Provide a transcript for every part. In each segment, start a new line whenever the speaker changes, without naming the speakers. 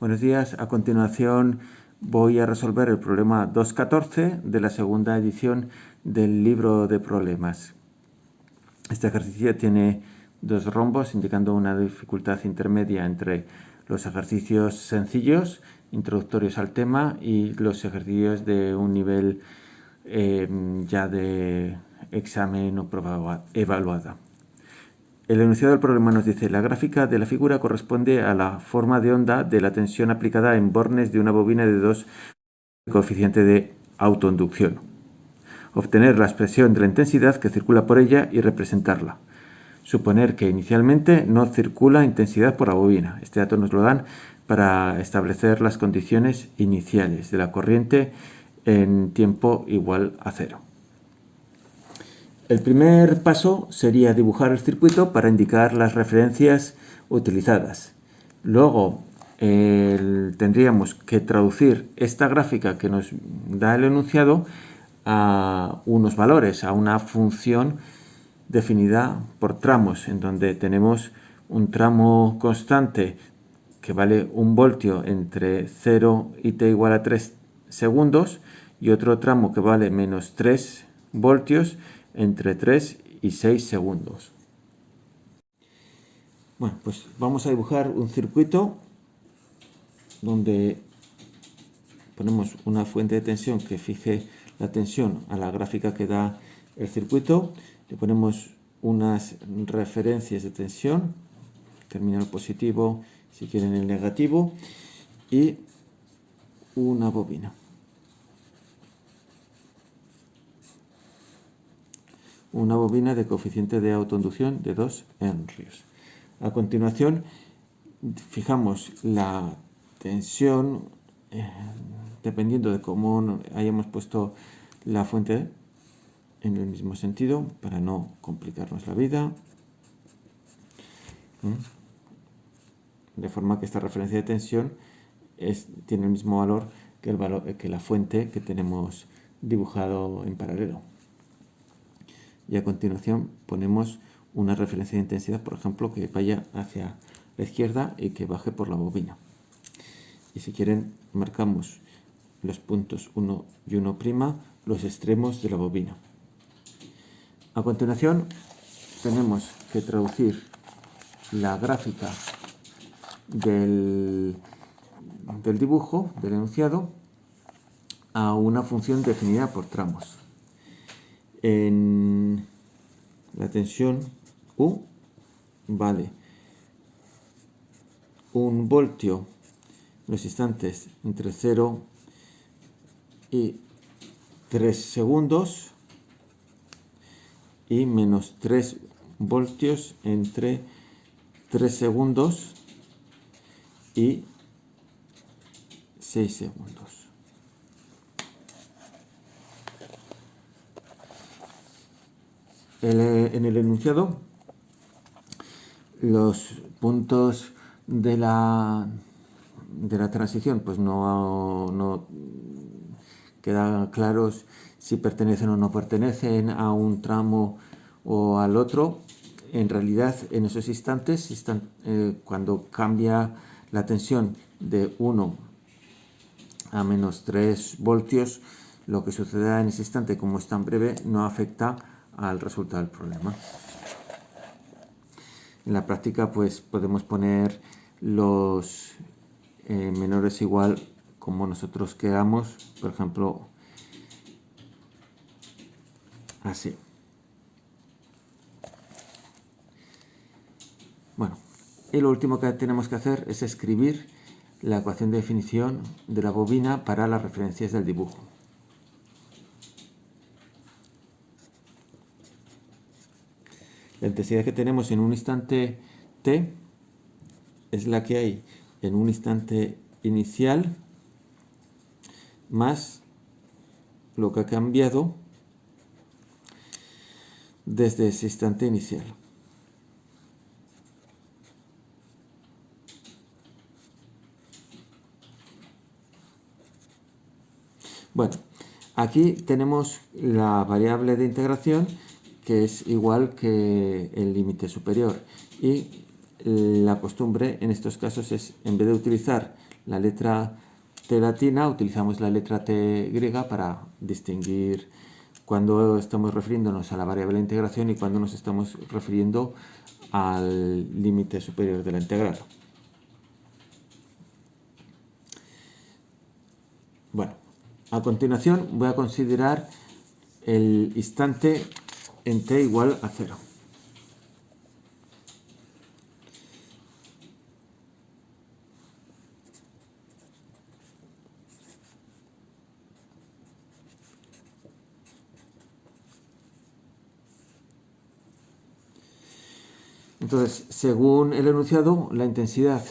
Buenos días. A continuación voy a resolver el problema 2.14 de la segunda edición del libro de problemas. Este ejercicio tiene dos rombos indicando una dificultad intermedia entre los ejercicios sencillos, introductorios al tema, y los ejercicios de un nivel eh, ya de examen o prueba evaluada. El enunciado del problema nos dice, la gráfica de la figura corresponde a la forma de onda de la tensión aplicada en bornes de una bobina de 2 coeficiente de autoinducción. Obtener la expresión de la intensidad que circula por ella y representarla. Suponer que inicialmente no circula intensidad por la bobina. Este dato nos lo dan para establecer las condiciones iniciales de la corriente en tiempo igual a cero. El primer paso sería dibujar el circuito para indicar las referencias utilizadas. Luego tendríamos que traducir esta gráfica que nos da el enunciado a unos valores, a una función definida por tramos, en donde tenemos un tramo constante que vale un voltio entre 0 y t igual a 3 segundos y otro tramo que vale menos 3 voltios entre 3 y 6 segundos. Bueno, pues vamos a dibujar un circuito donde ponemos una fuente de tensión que fije la tensión a la gráfica que da el circuito, le ponemos unas referencias de tensión, terminal positivo, si quieren el negativo, y una bobina. Una bobina de coeficiente de autoinducción de 2 henrios. A continuación, fijamos la tensión, eh, dependiendo de cómo hayamos puesto la fuente en el mismo sentido, para no complicarnos la vida. De forma que esta referencia de tensión tiene el mismo valor que, el valor que la fuente que tenemos dibujado en paralelo y a continuación ponemos una referencia de intensidad, por ejemplo, que vaya hacia la izquierda y que baje por la bobina. Y si quieren, marcamos los puntos 1 y 1', los extremos de la bobina. A continuación, tenemos que traducir la gráfica del, del dibujo, del enunciado, a una función definida por tramos tensión U vale un voltio los instantes entre 0 y 3 segundos y menos 3 voltios entre 3 segundos y 6 segundos. En el enunciado los puntos de la, de la transición pues no, no quedan claros si pertenecen o no pertenecen a un tramo o al otro. En realidad, en esos instantes, eh, cuando cambia la tensión de 1 a menos 3 voltios, lo que suceda en ese instante, como es tan breve, no afecta al resultado del problema. En la práctica pues podemos poner los eh, menores igual como nosotros queramos, por ejemplo, así. Bueno, y lo último que tenemos que hacer es escribir la ecuación de definición de la bobina para las referencias del dibujo. La intensidad que tenemos en un instante t es la que hay en un instante inicial más lo que ha cambiado desde ese instante inicial. Bueno, aquí tenemos la variable de integración que es igual que el límite superior. Y la costumbre en estos casos es, en vez de utilizar la letra T latina, utilizamos la letra T griega para distinguir cuando estamos refiriéndonos a la variable de integración y cuando nos estamos refiriendo al límite superior de la integral. Bueno, a continuación voy a considerar el instante en t igual a 0. Entonces, según el enunciado, la intensidad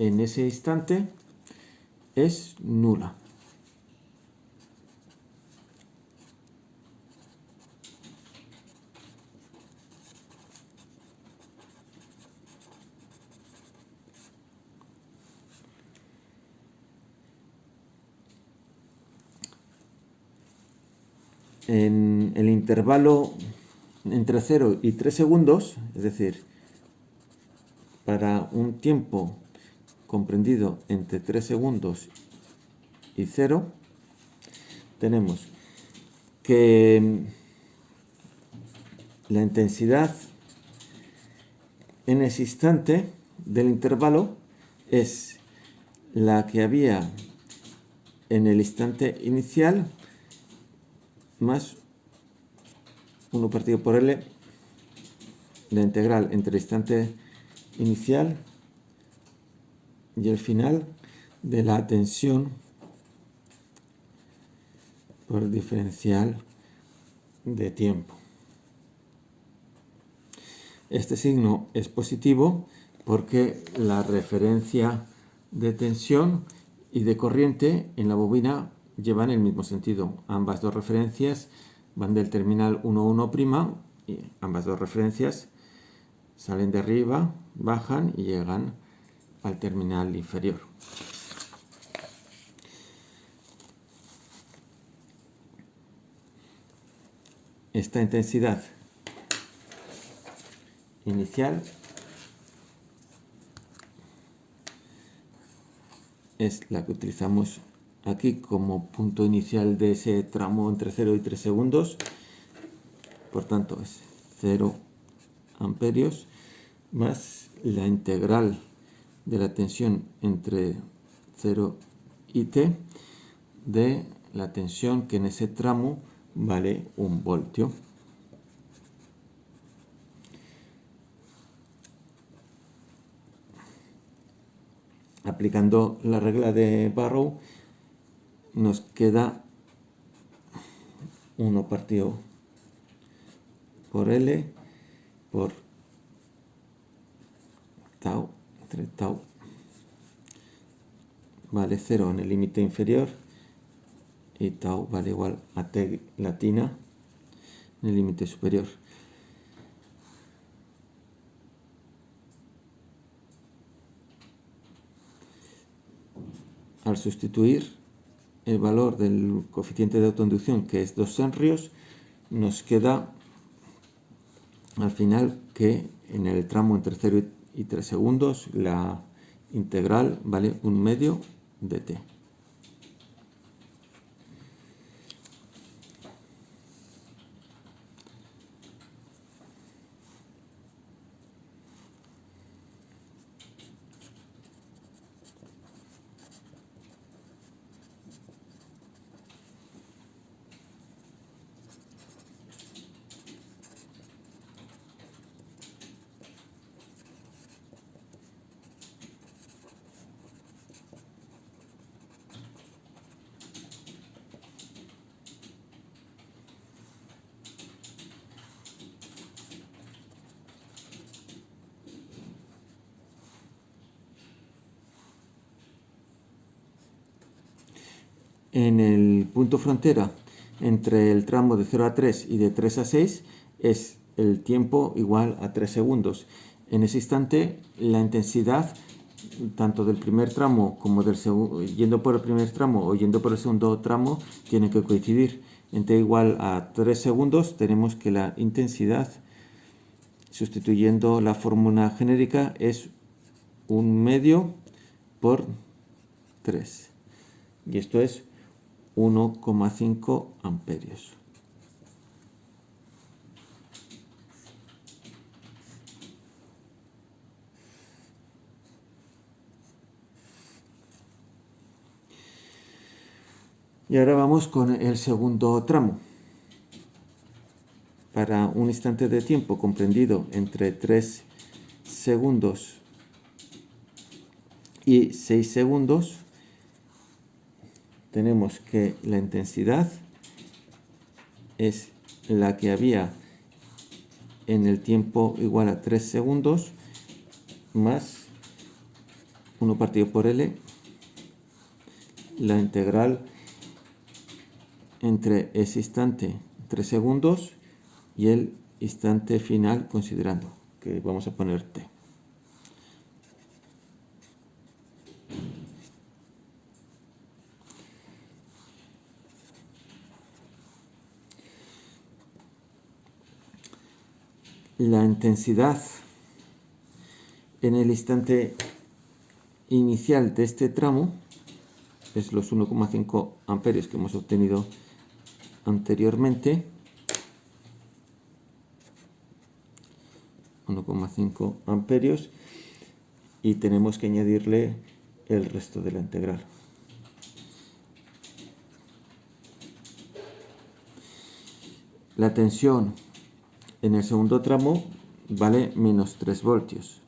en ese instante es nula. En el intervalo entre 0 y 3 segundos, es decir, para un tiempo comprendido entre 3 segundos y 0, tenemos que la intensidad en ese instante del intervalo es la que había en el instante inicial más 1 partido por L, la integral entre el instante inicial y el final de la tensión por diferencial de tiempo. Este signo es positivo porque la referencia de tensión y de corriente en la bobina llevan el mismo sentido. Ambas dos referencias van del terminal 1,1' y ambas dos referencias salen de arriba, bajan y llegan al terminal inferior. Esta intensidad inicial es la que utilizamos aquí como punto inicial de ese tramo entre 0 y 3 segundos. Por tanto, es 0 amperios más la integral de la tensión entre 0 y t de la tensión que en ese tramo vale un voltio. Aplicando la regla de Barrow, nos queda 1 partido por L por tau entre tau vale 0 en el límite inferior y tau vale igual a t latina en el límite superior. Al sustituir el valor del coeficiente de autoinducción, que es 2 senrios, nos queda al final que en el tramo entre 0 y 3 segundos la integral vale un medio de t. en el punto frontera entre el tramo de 0 a 3 y de 3 a 6 es el tiempo igual a 3 segundos. En ese instante la intensidad tanto del primer tramo como del segundo, yendo por el primer tramo o yendo por el segundo tramo tiene que coincidir. En t igual a 3 segundos tenemos que la intensidad sustituyendo la fórmula genérica es un medio por 3 y esto es 1,5 amperios. Y ahora vamos con el segundo tramo. Para un instante de tiempo comprendido entre 3 segundos y 6 segundos, tenemos que la intensidad es la que había en el tiempo igual a 3 segundos más 1 partido por L, la integral entre ese instante 3 segundos y el instante final considerando que vamos a poner t. La intensidad. En el instante inicial de este tramo es los 1,5 amperios que hemos obtenido anteriormente. 1,5 amperios. Y tenemos que añadirle el resto de la integral. La tensión en el segundo tramo vale menos 3 voltios.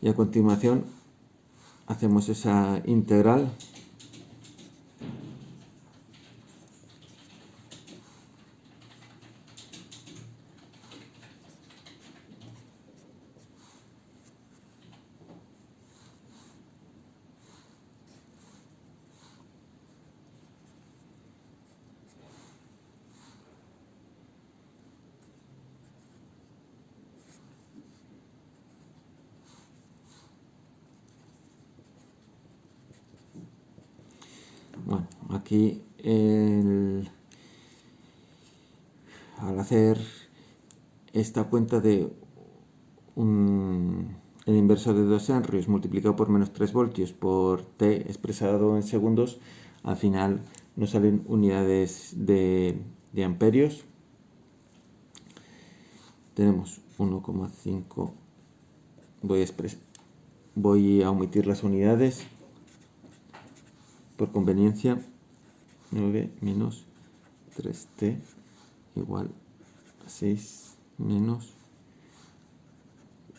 Y a continuación hacemos esa integral Aquí al hacer esta cuenta de el inverso de 2 henrios multiplicado por menos 3 voltios por t expresado en segundos, al final nos salen unidades de, amperios. Tenemos 1,5, voy, voy a omitir las unidades, por conveniencia 9 menos 3t igual a 6 menos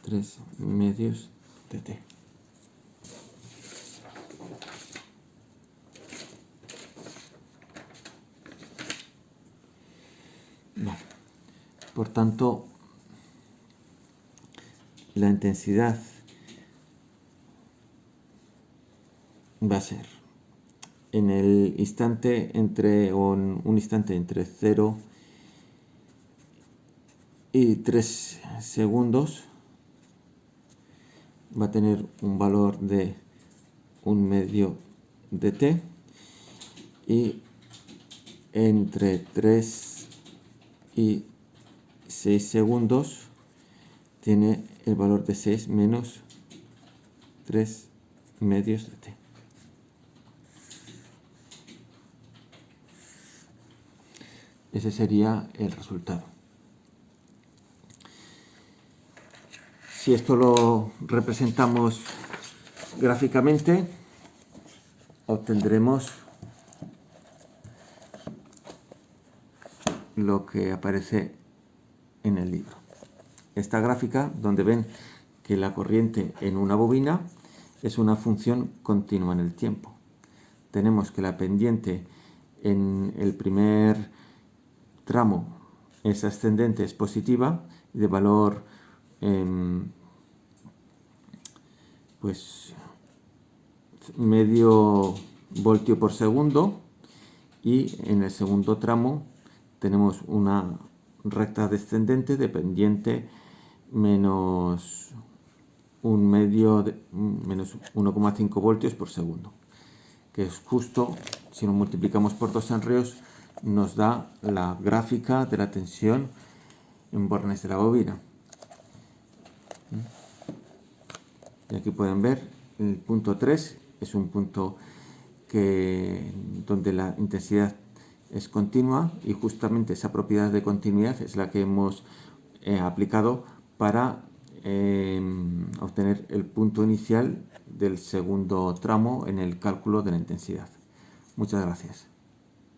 3 medios de t. Por tanto, la intensidad va a ser en el instante entre un, un instante entre 0 y 3 segundos va a tener un valor de un medio de t y entre 3 y 6 segundos tiene el valor de 6 menos 3 medios de t. Ese sería el resultado. Si esto lo representamos gráficamente, obtendremos lo que aparece en el libro. Esta gráfica, donde ven que la corriente en una bobina es una función continua en el tiempo. Tenemos que la pendiente en el primer tramo es ascendente, es positiva, de valor em, pues medio voltio por segundo y en el segundo tramo tenemos una recta descendente dependiente menos un medio de, menos 1,5 voltios por segundo que es justo si lo multiplicamos por 2 enreos nos da la gráfica de la tensión en bornes de la bobina. Y aquí pueden ver el punto 3 es un punto que, donde la intensidad es continua y justamente esa propiedad de continuidad es la que hemos eh, aplicado para em, obtener el punto inicial del segundo tramo en el cálculo de la intensidad. Muchas gracias.